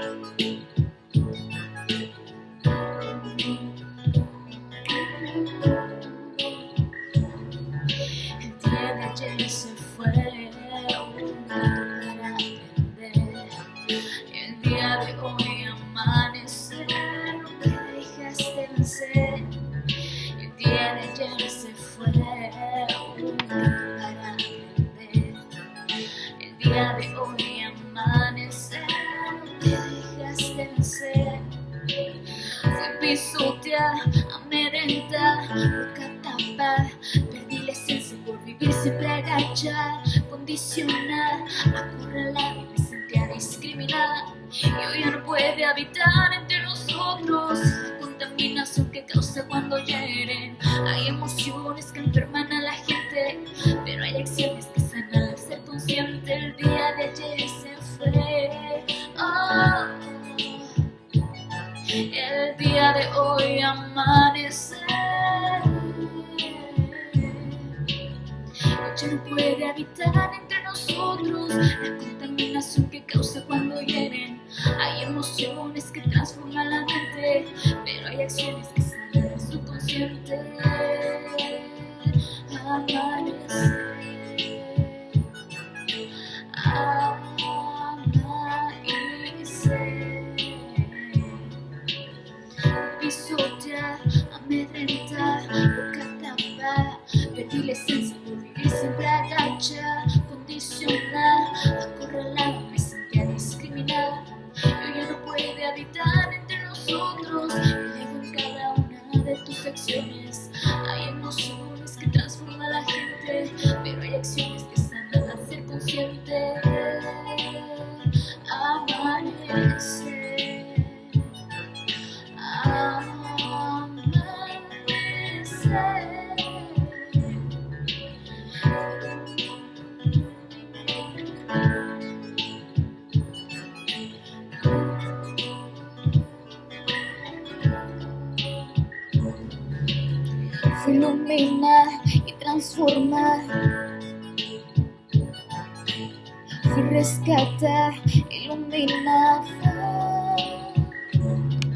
El día de ayer se fue un para aprender. El día de hoy amanece, no te dejaste vencer. El día de ayer se pisotear, amedrentar, boca tapar. Perdí la esencia por vivir siempre agachar, condicionar, acorralar y me sentía discriminada. Y hoy ya no puede habitar entre nosotros la contaminación que causa cuando hieren. Hay emociones que enferman a la gente, El día de hoy amanece. Ya no puede habitar entre nosotros la contaminación que causa cuando hieren. Hay emociones que transforman la mente, pero hay acciones que sanan el subconsciente. Amanecer entre nosotros, en cada una de tus acciones. Hay que Fue iluminar y transformar. Fui rescatar, iluminar.